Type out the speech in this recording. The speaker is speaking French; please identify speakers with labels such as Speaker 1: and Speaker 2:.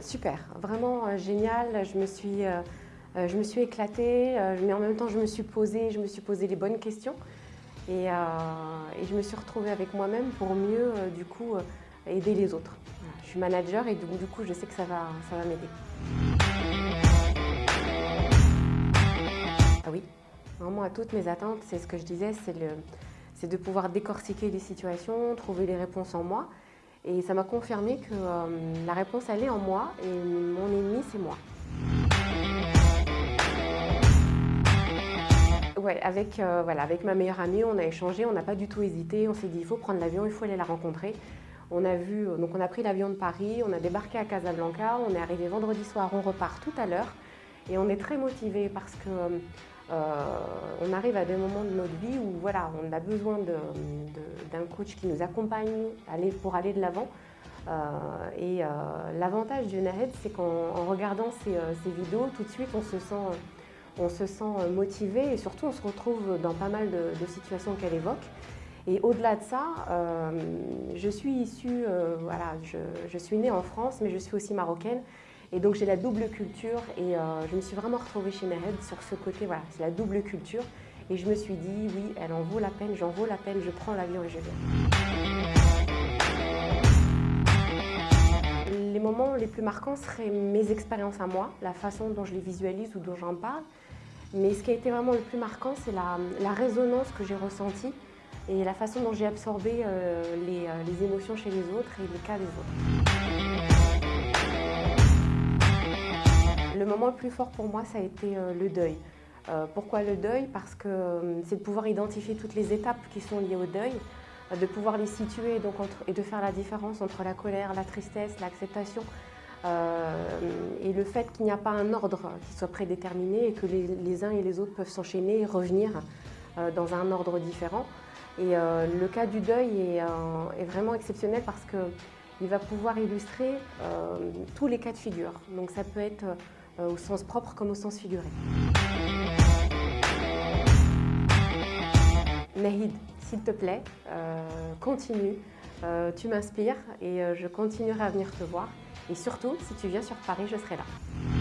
Speaker 1: Super, vraiment génial. Je me suis, je me suis éclatée, mais en même temps je me suis posée, je me suis posé les bonnes questions. Et, et je me suis retrouvée avec moi-même pour mieux, du coup, aider les autres. Je suis manager et donc, du coup, je sais que ça va, ça va m'aider. Ah oui, vraiment à toutes mes attentes, c'est ce que je disais, c'est de pouvoir décortiquer les situations, trouver les réponses en moi. Et ça m'a confirmé que euh, la réponse, elle est en moi et mon ennemi, c'est moi. Ouais, avec, euh, voilà, avec ma meilleure amie, on a échangé, on n'a pas du tout hésité. On s'est dit, il faut prendre l'avion, il faut aller la rencontrer. On a, vu, donc on a pris l'avion de Paris, on a débarqué à Casablanca, on est arrivé vendredi soir, on repart tout à l'heure. Et on est très motivés parce qu'on euh, arrive à des moments de notre vie où voilà, on a besoin d'un coach qui nous accompagne pour aller de l'avant. Euh, et euh, l'avantage du Nahed, c'est qu'en regardant ces, vidéos, tout de suite on se sent, on se sent motivé et surtout on se retrouve dans pas mal de situations qu'elle évoque. Et au-delà de ça, je suis issue, voilà, je, suis née en France, mais je suis aussi marocaine. Et donc j'ai la double culture et euh, je me suis vraiment retrouvée chez Mehed sur ce côté, voilà, c'est la double culture. Et je me suis dit, oui, elle en vaut la peine, j'en vaut la peine, je prends l'avion et je viens. Les moments les plus marquants seraient mes expériences à moi, la façon dont je les visualise ou dont j'en parle. Mais ce qui a été vraiment le plus marquant, c'est la, la résonance que j'ai ressentie et la façon dont j'ai absorbé euh, euh, les, émotions chez les autres et les cas des autres. Moment le plus fort pour moi, ça a été euh, le deuil. pourquoi le deuil? Parce que c'est de pouvoir identifier toutes les étapes qui sont liées au deuil, de pouvoir les situer donc, et de faire la différence entre la colère, la tristesse, l'acceptation, et le fait qu'il n'y a pas un ordre qui soit prédéterminé et que les, uns et les autres peuvent s'enchaîner et revenir dans un ordre différent. Et euh, le cas du deuil euh, est, vraiment exceptionnel parce qu'il va pouvoir illustrer euh, tous les cas de figure. Donc ça peut être au sens propre comme au sens figuré. Nahid, s'il te plaît, continue. tu m'inspires et je continuerai à venir te voir. Et surtout, si tu viens sur Paris, je serai là.